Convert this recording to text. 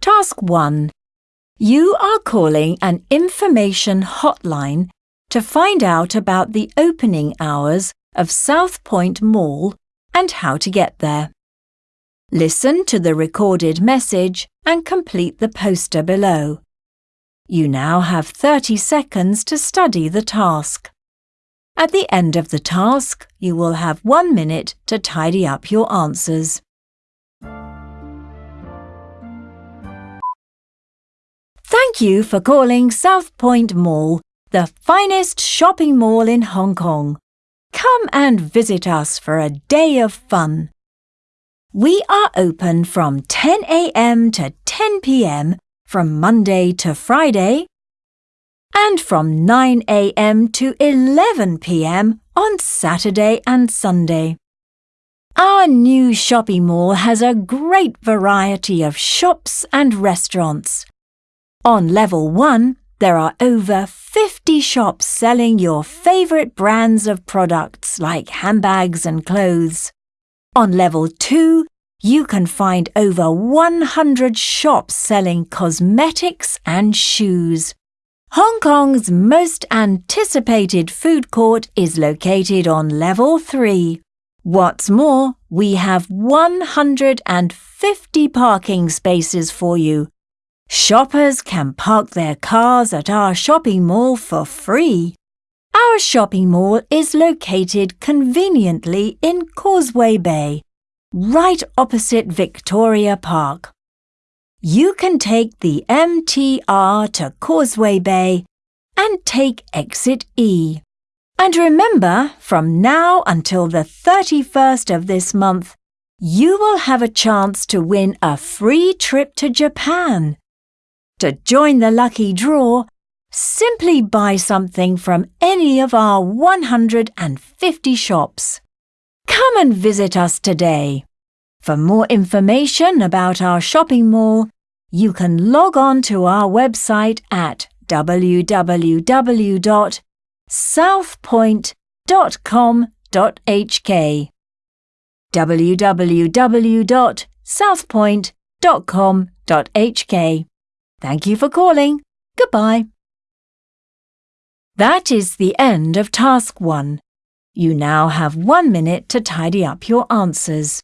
Task 1. You are calling an information hotline to find out about the opening hours of South Point Mall and how to get there. Listen to the recorded message and complete the poster below. You now have 30 seconds to study the task. At the end of the task, you will have one minute to tidy up your answers. Thank you for calling South Point Mall, the finest shopping mall in Hong Kong. Come and visit us for a day of fun. We are open from 10 a.m. to 10 p.m. from Monday to Friday and from 9 a.m. to 11 p.m. on Saturday and Sunday. Our new shopping mall has a great variety of shops and restaurants. On level 1, there are over 50 shops selling your favourite brands of products like handbags and clothes. On level 2, you can find over 100 shops selling cosmetics and shoes. Hong Kong's most anticipated food court is located on level 3. What's more, we have 150 parking spaces for you. Shoppers can park their cars at our shopping mall for free. Our shopping mall is located conveniently in Causeway Bay, right opposite Victoria Park. You can take the MTR to Causeway Bay and take exit E. And remember, from now until the 31st of this month, you will have a chance to win a free trip to Japan. To join the lucky draw, simply buy something from any of our 150 shops. Come and visit us today. For more information about our shopping mall, you can log on to our website at www.southpoint.com.hk www.southpoint.com.hk Thank you for calling. Goodbye. That is the end of Task 1. You now have one minute to tidy up your answers.